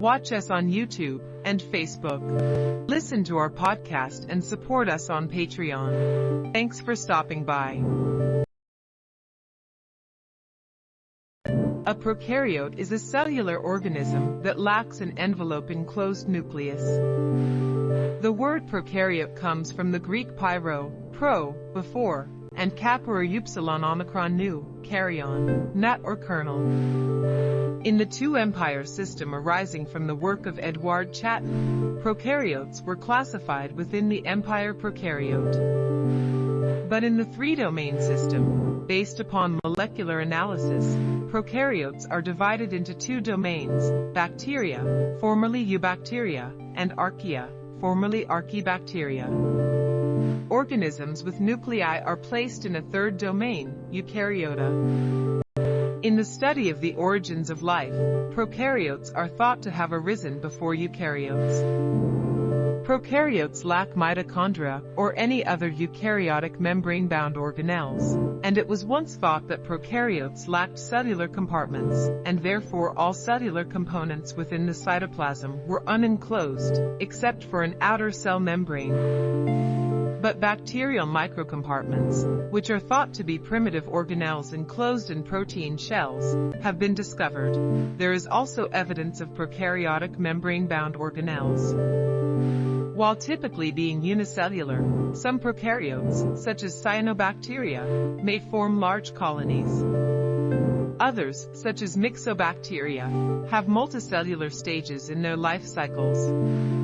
Watch us on YouTube and Facebook. Listen to our podcast and support us on Patreon. Thanks for stopping by. A prokaryote is a cellular organism that lacks an envelope enclosed nucleus. The word prokaryote comes from the Greek pyro, pro, before, and kappa or upsilon omicron nu, karyon, nut or kernel. In the two empire system arising from the work of Edouard Chatton, prokaryotes were classified within the empire prokaryote. But in the three-domain system, based upon molecular analysis, prokaryotes are divided into two domains, bacteria, formerly eubacteria, and archaea, formerly archaebacteria. Organisms with nuclei are placed in a third domain, eukaryota. In the study of the origins of life, prokaryotes are thought to have arisen before eukaryotes. Prokaryotes lack mitochondria or any other eukaryotic membrane-bound organelles, and it was once thought that prokaryotes lacked cellular compartments, and therefore all cellular components within the cytoplasm were unenclosed, except for an outer cell membrane. But bacterial microcompartments, which are thought to be primitive organelles enclosed in protein shells, have been discovered. There is also evidence of prokaryotic membrane-bound organelles. While typically being unicellular, some prokaryotes, such as cyanobacteria, may form large colonies. Others, such as myxobacteria, have multicellular stages in their life cycles.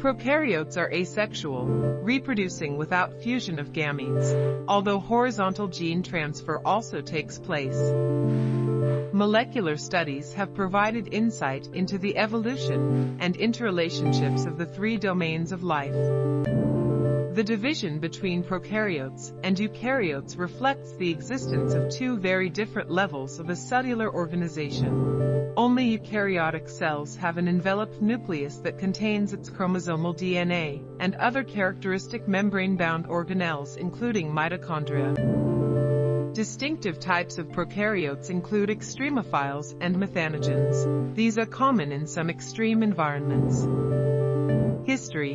Prokaryotes are asexual, reproducing without fusion of gametes, although horizontal gene transfer also takes place. Molecular studies have provided insight into the evolution and interrelationships of the three domains of life. The division between prokaryotes and eukaryotes reflects the existence of two very different levels of a cellular organization. Only eukaryotic cells have an enveloped nucleus that contains its chromosomal DNA and other characteristic membrane-bound organelles including mitochondria. Distinctive types of prokaryotes include extremophiles and methanogens. These are common in some extreme environments. History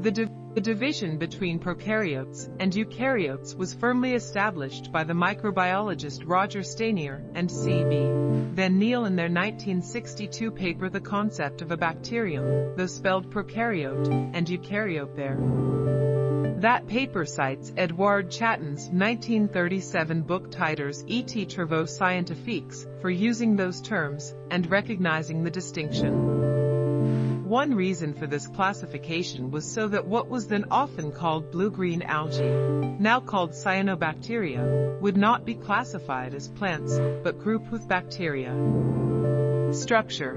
The the division between prokaryotes and eukaryotes was firmly established by the microbiologist Roger Stanier and C.B. Van Niel in their 1962 paper The Concept of a Bacterium, though spelled prokaryote and eukaryote there. That paper cites Edouard Chatton's 1937 book Titres et Travaux Scientifiques for using those terms and recognizing the distinction. One reason for this classification was so that what was then often called blue-green algae, now called cyanobacteria, would not be classified as plants, but grouped with bacteria. Structure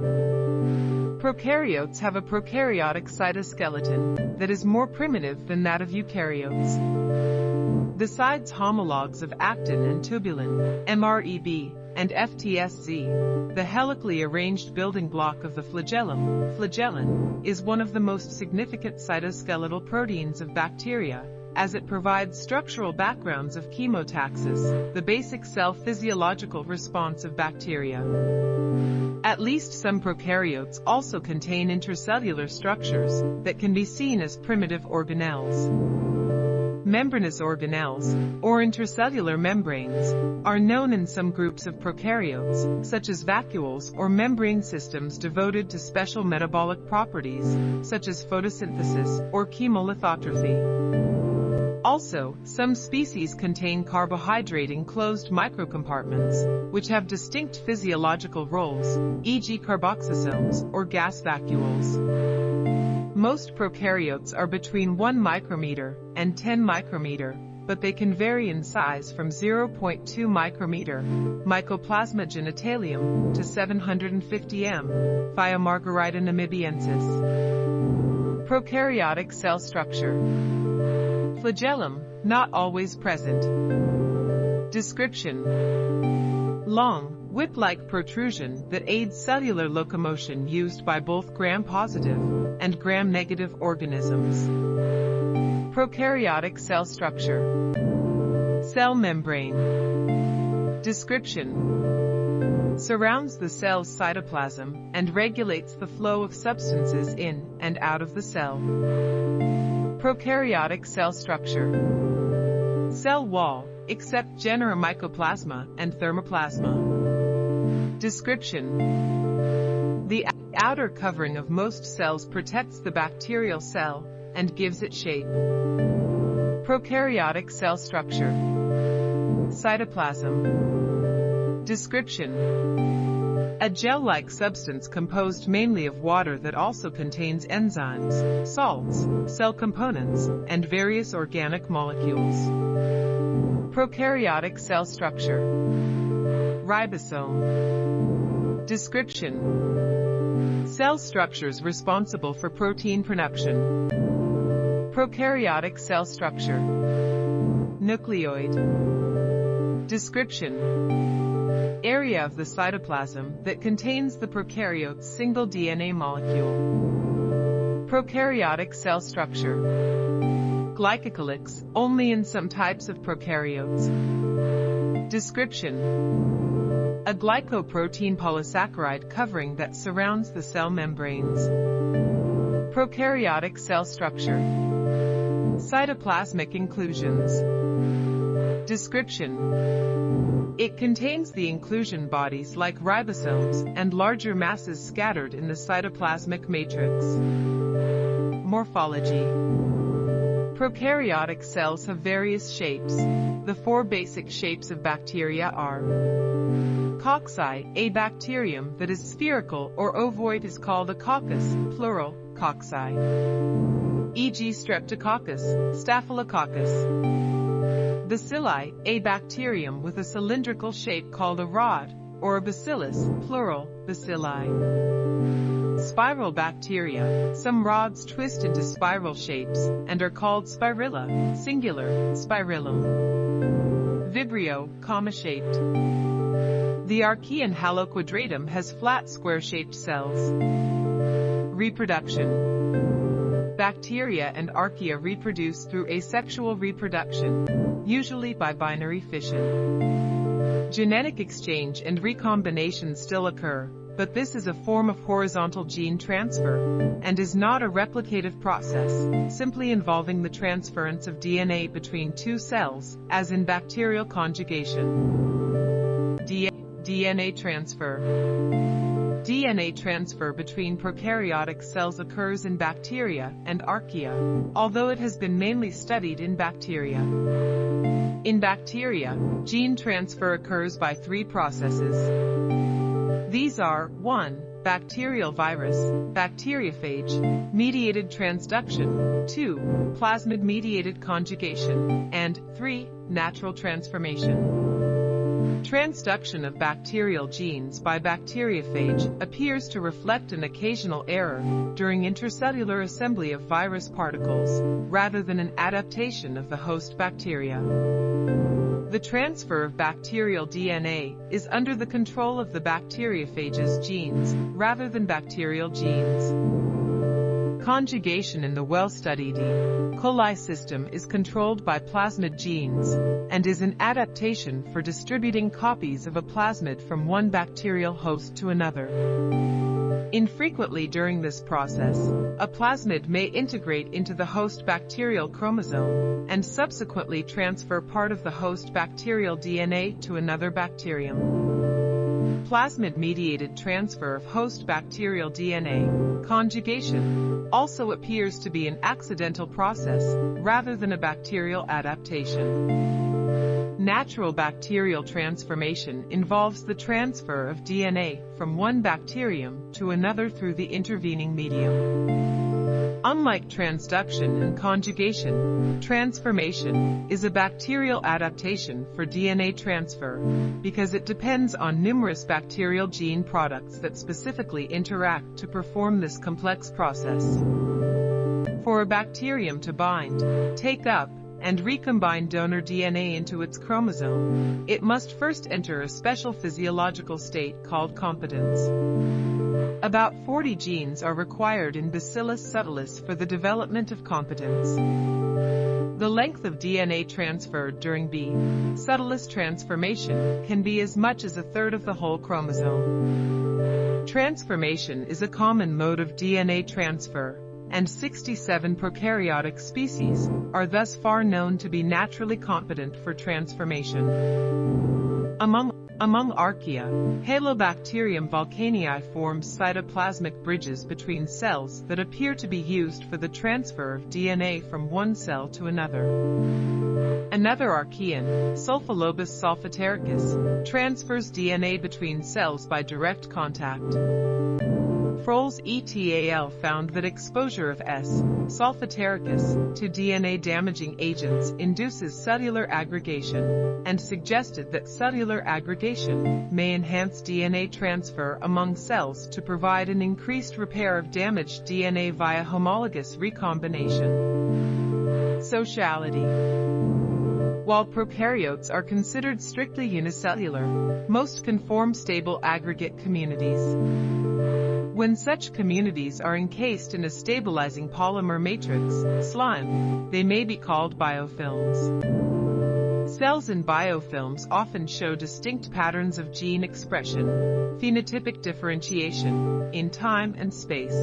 Prokaryotes have a prokaryotic cytoskeleton that is more primitive than that of eukaryotes. Besides homologs of actin and tubulin, MREB, and FTSZ, the helically arranged building block of the flagellum, flagellin, is one of the most significant cytoskeletal proteins of bacteria, as it provides structural backgrounds of chemotaxis, the basic cell physiological response of bacteria. At least some prokaryotes also contain intercellular structures that can be seen as primitive organelles membranous organelles, or intercellular membranes, are known in some groups of prokaryotes, such as vacuoles or membrane systems devoted to special metabolic properties, such as photosynthesis or chemolithotrophy. Also, some species contain carbohydrate-enclosed microcompartments, which have distinct physiological roles, e.g. carboxysomes or gas vacuoles. Most prokaryotes are between 1 micrometer and 10 micrometer, but they can vary in size from 0.2 micrometer, Mycoplasma genitalium, to 750 m, Thiomargarita namibiensis. Prokaryotic cell structure. Flagellum, not always present. Description. Long, whip-like protrusion that aids cellular locomotion used by both gram-positive and gram-negative organisms. Prokaryotic cell structure. Cell membrane. Description. surrounds the cell's cytoplasm, and regulates the flow of substances in and out of the cell. Prokaryotic cell structure. Cell wall, except genera Mycoplasma and Thermoplasma. Description. The outer covering of most cells protects the bacterial cell and gives it shape. Prokaryotic cell structure. Cytoplasm. Description. A gel-like substance composed mainly of water that also contains enzymes, salts, cell components, and various organic molecules. Prokaryotic cell structure. Ribosome. Description. Cell structures responsible for protein production. Prokaryotic cell structure. Nucleoid. Description. Area of the cytoplasm that contains the prokaryote's single DNA molecule. Prokaryotic cell structure. Glycocalyx, only in some types of prokaryotes. Description. A glycoprotein polysaccharide covering that surrounds the cell membranes. Prokaryotic cell structure. Cytoplasmic inclusions. Description. It contains the inclusion bodies like ribosomes and larger masses scattered in the cytoplasmic matrix. Morphology. Prokaryotic cells have various shapes. The four basic shapes of bacteria are Cocci, a bacterium that is spherical or ovoid is called a coccus, plural, cocci e.g. Streptococcus, Staphylococcus. Bacilli, a bacterium with a cylindrical shape called a rod, or a bacillus, plural, bacilli. Spiral bacteria, some rods twist into spiral shapes, and are called spirilla, singular, spirillum. Vibrio, comma-shaped. The Archean haloquadratum has flat square-shaped cells. Reproduction. Bacteria and archaea reproduce through asexual reproduction, usually by binary fission. Genetic exchange and recombination still occur, but this is a form of horizontal gene transfer, and is not a replicative process, simply involving the transference of DNA between two cells, as in bacterial conjugation. DNA transfer DNA transfer between prokaryotic cells occurs in bacteria and archaea, although it has been mainly studied in bacteria. In bacteria, gene transfer occurs by three processes. These are 1. Bacterial virus, bacteriophage, mediated transduction, 2. Plasmid-mediated conjugation, and 3. Natural transformation. Transduction of bacterial genes by bacteriophage appears to reflect an occasional error during intercellular assembly of virus particles, rather than an adaptation of the host bacteria. The transfer of bacterial DNA is under the control of the bacteriophage's genes, rather than bacterial genes. Conjugation in the well-studied E. coli system is controlled by plasmid genes and is an adaptation for distributing copies of a plasmid from one bacterial host to another. Infrequently during this process, a plasmid may integrate into the host bacterial chromosome and subsequently transfer part of the host bacterial DNA to another bacterium. Plasmid-mediated transfer of host bacterial DNA, conjugation, also appears to be an accidental process rather than a bacterial adaptation. Natural bacterial transformation involves the transfer of DNA from one bacterium to another through the intervening medium. Unlike transduction and conjugation, transformation is a bacterial adaptation for DNA transfer because it depends on numerous bacterial gene products that specifically interact to perform this complex process. For a bacterium to bind, take up, and recombine donor DNA into its chromosome, it must first enter a special physiological state called competence. About 40 genes are required in Bacillus subtilis for the development of competence. The length of DNA transferred during B. subtilis transformation can be as much as a third of the whole chromosome. Transformation is a common mode of DNA transfer, and 67 prokaryotic species are thus far known to be naturally competent for transformation. Among among archaea, Halobacterium volcanii forms cytoplasmic bridges between cells that appear to be used for the transfer of DNA from one cell to another. Another archaean, Sulfolobus solfataricus, transfers DNA between cells by direct contact. Fröls et al. found that exposure of S. solfataricus to DNA-damaging agents induces cellular aggregation, and suggested that cellular aggregation may enhance DNA transfer among cells to provide an increased repair of damaged DNA via homologous recombination. Sociality while prokaryotes are considered strictly unicellular, most can form stable aggregate communities. When such communities are encased in a stabilizing polymer matrix, slime, they may be called biofilms. Cells in biofilms often show distinct patterns of gene expression, phenotypic differentiation, in time and space.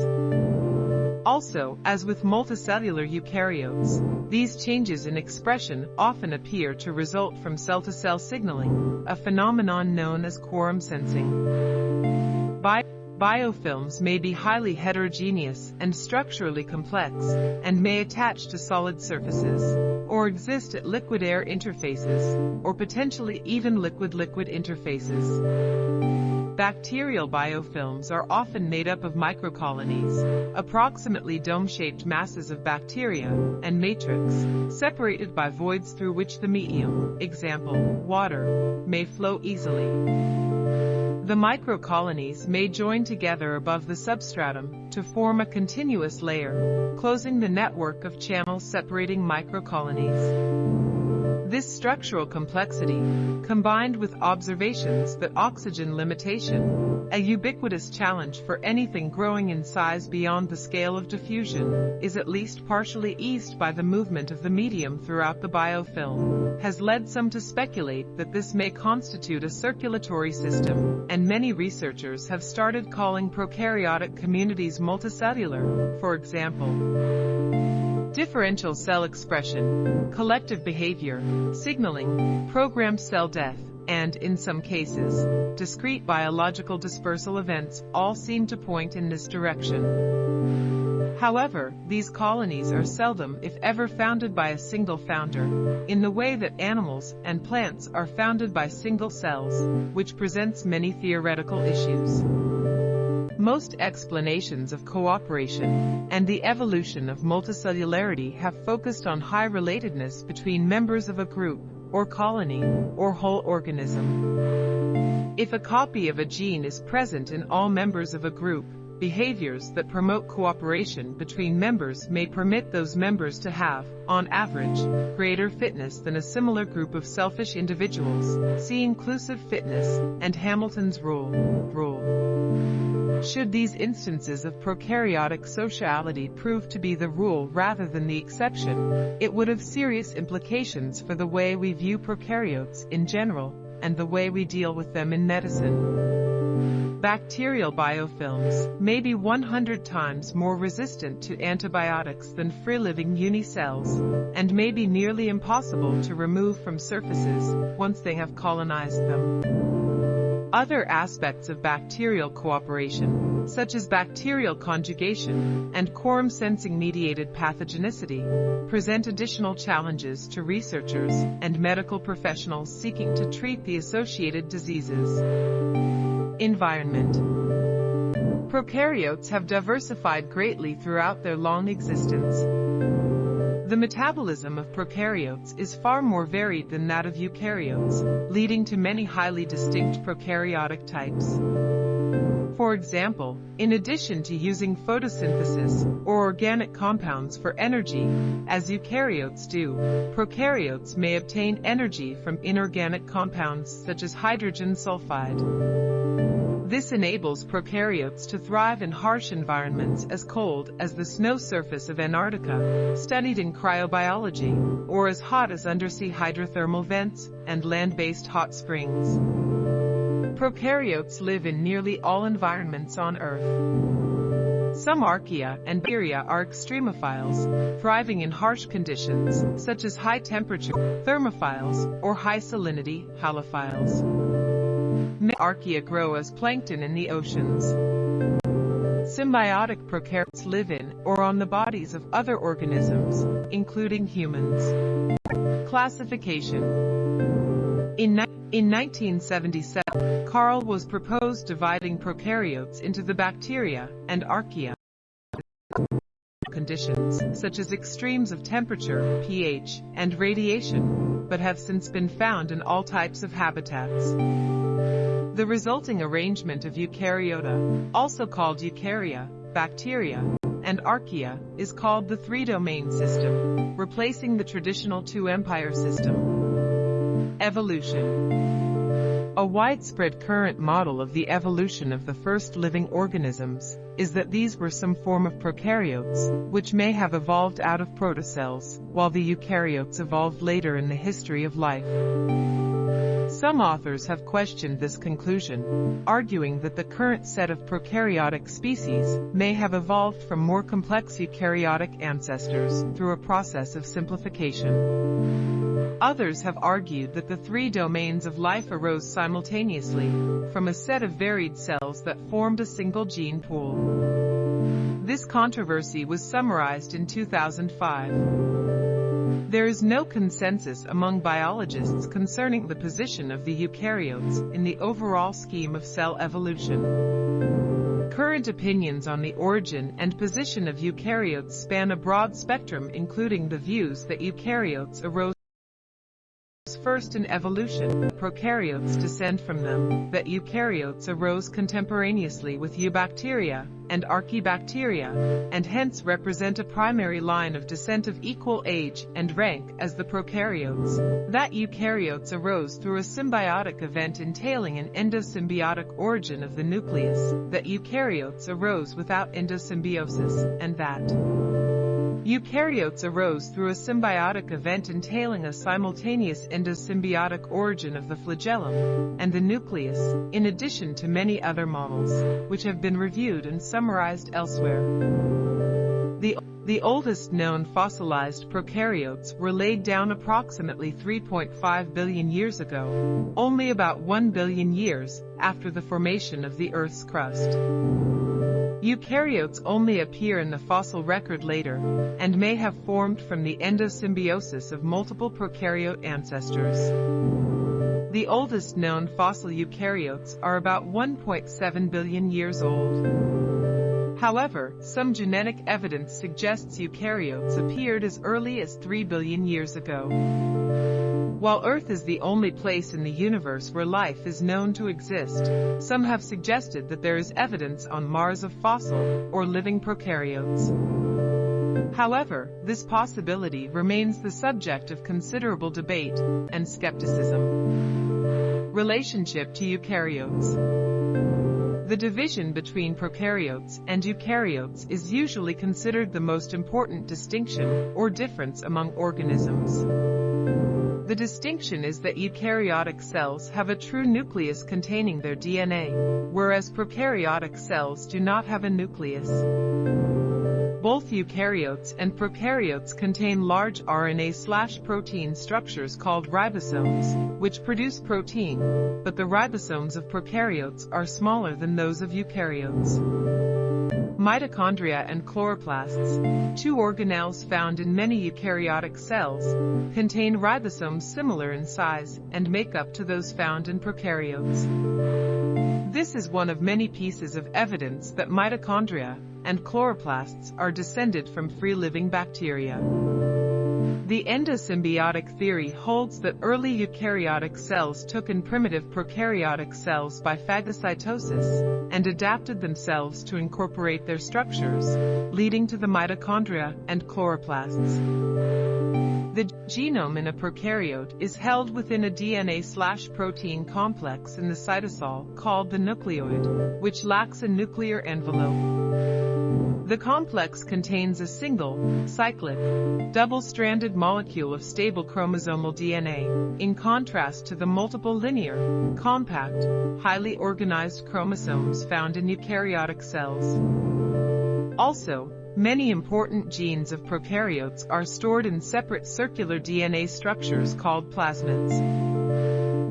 Also, as with multicellular eukaryotes, these changes in expression often appear to result from cell-to-cell signaling, a phenomenon known as quorum sensing. Bi Biofilms may be highly heterogeneous and structurally complex, and may attach to solid surfaces, or exist at liquid-air interfaces, or potentially even liquid-liquid interfaces. Bacterial biofilms are often made up of microcolonies, approximately dome-shaped masses of bacteria, and matrix, separated by voids through which the medium, example, water, may flow easily. The microcolonies may join together above the substratum to form a continuous layer, closing the network of channels separating microcolonies. This structural complexity, combined with observations that oxygen limitation, a ubiquitous challenge for anything growing in size beyond the scale of diffusion, is at least partially eased by the movement of the medium throughout the biofilm, has led some to speculate that this may constitute a circulatory system, and many researchers have started calling prokaryotic communities multicellular, for example. Differential cell expression, collective behavior, signaling, programmed cell death, and, in some cases, discrete biological dispersal events all seem to point in this direction. However, these colonies are seldom if ever founded by a single founder, in the way that animals and plants are founded by single cells, which presents many theoretical issues. Most explanations of cooperation and the evolution of multicellularity have focused on high relatedness between members of a group, or colony, or whole organism. If a copy of a gene is present in all members of a group, behaviors that promote cooperation between members may permit those members to have, on average, greater fitness than a similar group of selfish individuals. See inclusive fitness and Hamilton's rule. Rule. Should these instances of prokaryotic sociality prove to be the rule rather than the exception, it would have serious implications for the way we view prokaryotes in general and the way we deal with them in medicine. Bacterial biofilms may be 100 times more resistant to antibiotics than free-living unicells, and may be nearly impossible to remove from surfaces once they have colonized them. Other aspects of bacterial cooperation, such as bacterial conjugation and quorum sensing mediated pathogenicity, present additional challenges to researchers and medical professionals seeking to treat the associated diseases. Environment Prokaryotes have diversified greatly throughout their long existence. The metabolism of prokaryotes is far more varied than that of eukaryotes, leading to many highly distinct prokaryotic types. For example, in addition to using photosynthesis or organic compounds for energy, as eukaryotes do, prokaryotes may obtain energy from inorganic compounds such as hydrogen sulfide. This enables prokaryotes to thrive in harsh environments as cold as the snow surface of Antarctica, studied in cryobiology, or as hot as undersea hydrothermal vents and land-based hot springs. Prokaryotes live in nearly all environments on Earth. Some archaea and bacteria are extremophiles, thriving in harsh conditions, such as high temperature, thermophiles, or high salinity, halophiles. Archaea grow as plankton in the oceans. Symbiotic prokaryotes live in or on the bodies of other organisms, including humans. Classification In, in 1977, Carl Woese proposed dividing prokaryotes into the bacteria and archaea conditions, such as extremes of temperature, pH, and radiation, but have since been found in all types of habitats. The resulting arrangement of eukaryota, also called eukarya, bacteria, and archaea, is called the three-domain system, replacing the traditional two-empire system. Evolution A widespread current model of the evolution of the first living organisms is that these were some form of prokaryotes, which may have evolved out of protocells, while the eukaryotes evolved later in the history of life. Some authors have questioned this conclusion, arguing that the current set of prokaryotic species may have evolved from more complex eukaryotic ancestors through a process of simplification. Others have argued that the three domains of life arose simultaneously from a set of varied cells that formed a single gene pool. This controversy was summarized in 2005. There is no consensus among biologists concerning the position of the eukaryotes in the overall scheme of cell evolution. Current opinions on the origin and position of eukaryotes span a broad spectrum including the views that eukaryotes arose first in evolution, prokaryotes descend from them, that eukaryotes arose contemporaneously with eubacteria and archaebacteria, and hence represent a primary line of descent of equal age and rank as the prokaryotes, that eukaryotes arose through a symbiotic event entailing an endosymbiotic origin of the nucleus, that eukaryotes arose without endosymbiosis, and that Eukaryotes arose through a symbiotic event entailing a simultaneous endosymbiotic origin of the flagellum and the nucleus, in addition to many other models, which have been reviewed and summarized elsewhere. The, the oldest known fossilized prokaryotes were laid down approximately 3.5 billion years ago, only about 1 billion years after the formation of the Earth's crust. Eukaryotes only appear in the fossil record later, and may have formed from the endosymbiosis of multiple prokaryote ancestors. The oldest known fossil eukaryotes are about 1.7 billion years old. However, some genetic evidence suggests eukaryotes appeared as early as 3 billion years ago. While Earth is the only place in the universe where life is known to exist, some have suggested that there is evidence on Mars of fossil or living prokaryotes. However, this possibility remains the subject of considerable debate and skepticism. Relationship to eukaryotes the division between prokaryotes and eukaryotes is usually considered the most important distinction or difference among organisms. The distinction is that eukaryotic cells have a true nucleus containing their DNA, whereas prokaryotic cells do not have a nucleus. Both eukaryotes and prokaryotes contain large RNA-protein structures called ribosomes, which produce protein, but the ribosomes of prokaryotes are smaller than those of eukaryotes. Mitochondria and chloroplasts, two organelles found in many eukaryotic cells, contain ribosomes similar in size and makeup to those found in prokaryotes. This is one of many pieces of evidence that mitochondria and chloroplasts are descended from free-living bacteria. The endosymbiotic theory holds that early eukaryotic cells took in primitive prokaryotic cells by phagocytosis and adapted themselves to incorporate their structures, leading to the mitochondria and chloroplasts. The genome in a prokaryote is held within a DNA-protein complex in the cytosol called the nucleoid, which lacks a nuclear envelope. The complex contains a single, cyclic, double-stranded molecule of stable chromosomal DNA, in contrast to the multiple linear, compact, highly organized chromosomes found in eukaryotic cells. Also, Many important genes of prokaryotes are stored in separate circular DNA structures called plasmids.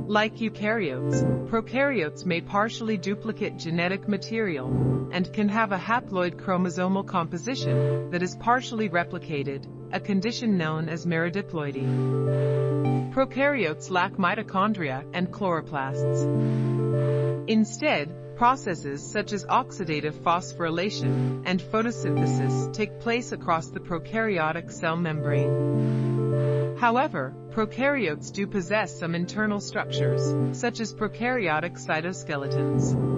Like eukaryotes, prokaryotes may partially duplicate genetic material and can have a haploid chromosomal composition that is partially replicated, a condition known as meridiploidy. Prokaryotes lack mitochondria and chloroplasts. Instead, Processes such as oxidative phosphorylation and photosynthesis take place across the prokaryotic cell membrane. However, prokaryotes do possess some internal structures, such as prokaryotic cytoskeletons.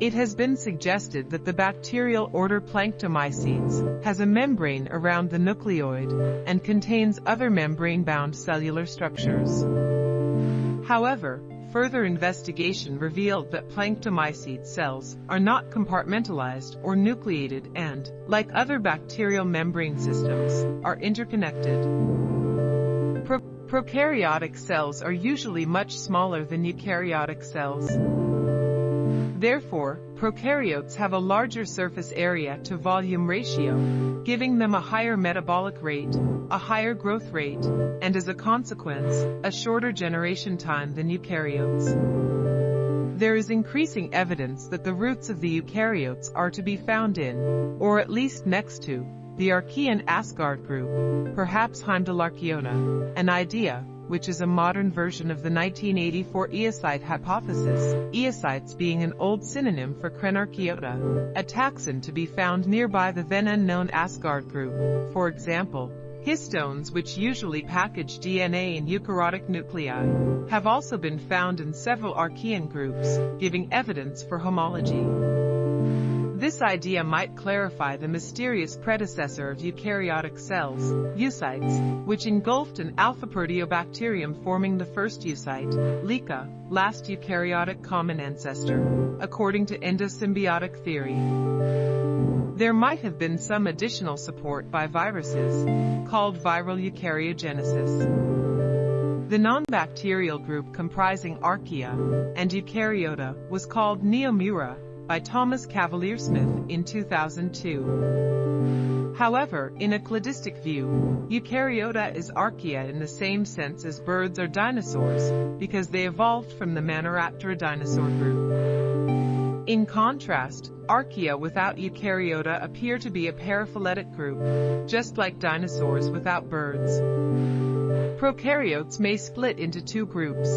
It has been suggested that the bacterial order Planctomycetes has a membrane around the nucleoid and contains other membrane-bound cellular structures. However, Further investigation revealed that planctomycete cells are not compartmentalized or nucleated and, like other bacterial membrane systems, are interconnected. Pro prokaryotic cells are usually much smaller than eukaryotic cells. Therefore, prokaryotes have a larger surface area to volume ratio, giving them a higher metabolic rate, a higher growth rate, and as a consequence, a shorter generation time than eukaryotes. There is increasing evidence that the roots of the eukaryotes are to be found in, or at least next to, the Archean Asgard group, perhaps Heimdallarchaeota, an idea which is a modern version of the 1984 eocyte hypothesis, eocytes being an old synonym for Crenarchaeota, a taxon to be found nearby the then unknown Asgard group. For example, histones which usually package DNA in eukaryotic nuclei, have also been found in several Archean groups, giving evidence for homology. This idea might clarify the mysterious predecessor of eukaryotic cells, eucytes, which engulfed an alpha proteobacterium forming the first eucyte, LECA, last eukaryotic common ancestor, according to endosymbiotic theory. There might have been some additional support by viruses, called viral eukaryogenesis. The non-bacterial group comprising Archaea and Eukaryota was called Neomura, by Thomas Cavalier Smith in 2002. However, in a cladistic view, Eukaryota is archaea in the same sense as birds are dinosaurs, because they evolved from the Maniraptora dinosaur group. In contrast, archaea without eukaryota appear to be a paraphyletic group, just like dinosaurs without birds. Prokaryotes may split into two groups.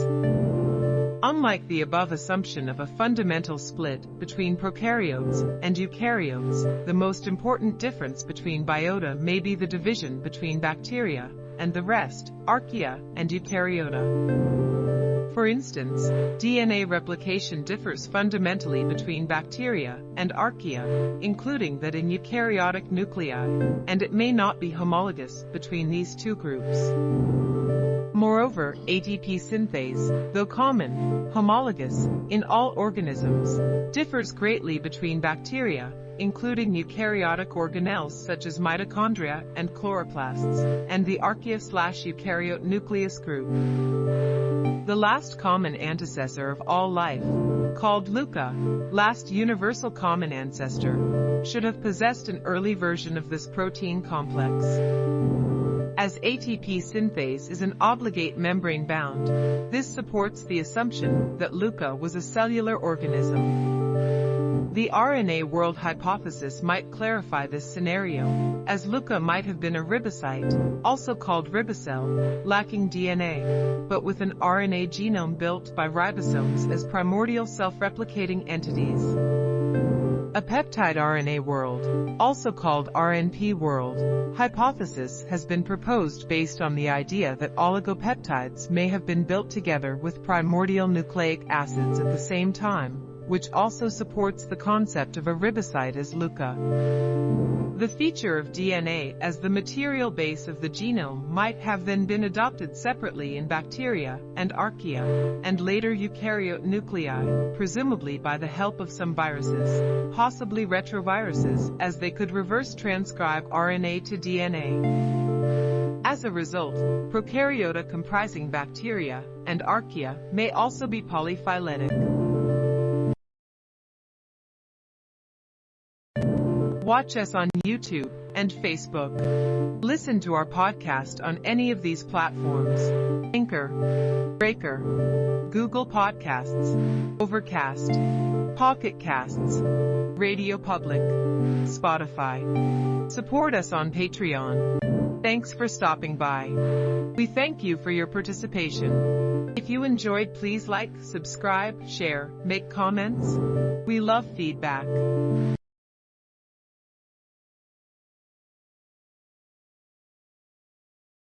Unlike the above assumption of a fundamental split between prokaryotes and eukaryotes, the most important difference between biota may be the division between bacteria and the rest, archaea and eukaryota. For instance, DNA replication differs fundamentally between bacteria and archaea, including that in eukaryotic nuclei, and it may not be homologous between these two groups. Moreover, ATP synthase, though common, homologous, in all organisms, differs greatly between bacteria, including eukaryotic organelles such as mitochondria and chloroplasts, and the archaea-eukaryote nucleus group. The last common antecessor of all life, called LUCA, last universal common ancestor, should have possessed an early version of this protein complex. As ATP synthase is an obligate membrane bound, this supports the assumption that LUCA was a cellular organism. The RNA world hypothesis might clarify this scenario, as LUCA might have been a ribocyte, also called ribocell, lacking DNA, but with an RNA genome built by ribosomes as primordial self-replicating entities. A peptide RNA world, also called RNP world, hypothesis has been proposed based on the idea that oligopeptides may have been built together with primordial nucleic acids at the same time, which also supports the concept of a ribocyte as LUCA. The feature of DNA as the material base of the genome might have then been adopted separately in bacteria and archaea, and later eukaryote nuclei, presumably by the help of some viruses, possibly retroviruses, as they could reverse transcribe RNA to DNA. As a result, prokaryota comprising bacteria and archaea may also be polyphyletic. Watch us on YouTube and Facebook. Listen to our podcast on any of these platforms. Anchor, Breaker, Google Podcasts, Overcast, Pocket Casts, Radio Public, Spotify. Support us on Patreon. Thanks for stopping by. We thank you for your participation. If you enjoyed, please like, subscribe, share, make comments. We love feedback.